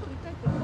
取りたいけど。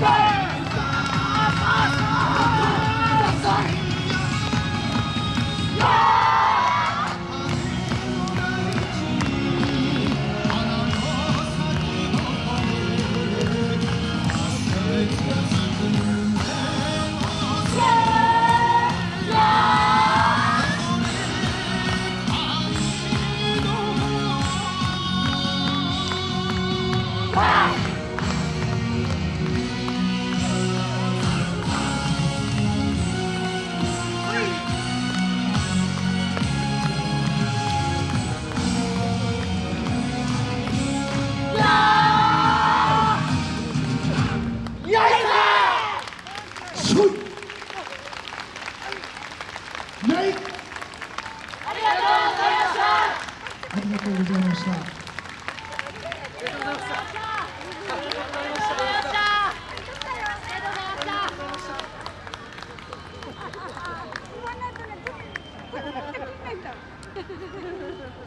Bye. ない。ありがとうございました。ありがとうございました